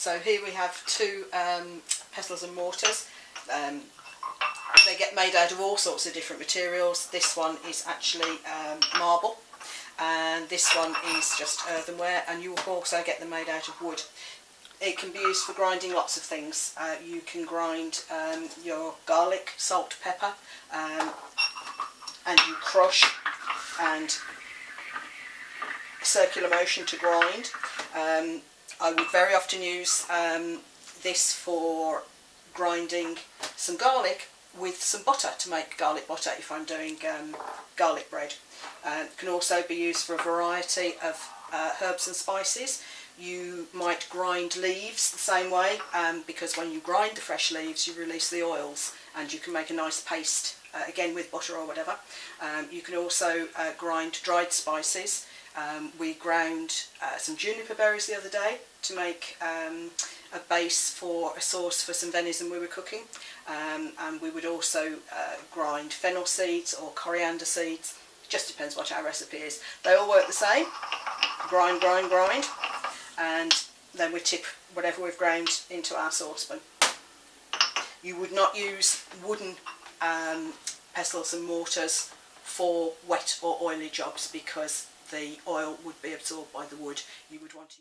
So here we have two um, pestles and mortars. Um, they get made out of all sorts of different materials. This one is actually um, marble and this one is just earthenware and you will also get them made out of wood. It can be used for grinding lots of things. Uh, you can grind um, your garlic, salt, pepper um, and you crush and circular motion to grind. Um, I would very often use um, this for grinding some garlic with some butter to make garlic butter if I'm doing um, garlic bread. Uh, it can also be used for a variety of uh, herbs and spices. You might grind leaves the same way um, because when you grind the fresh leaves you release the oils and you can make a nice paste uh, again with butter or whatever. Um, you can also uh, grind dried spices. Um, we ground uh, some juniper berries the other day to make um, a base for a sauce for some venison we were cooking. Um, and we would also uh, grind fennel seeds or coriander seeds. Just depends what our recipe is. They all work the same. Grind grind grind. And then we tip whatever we've ground into our saucepan. You would not use wooden um, pestles and mortars for wet or oily jobs because the oil would be absorbed by the wood. You would want to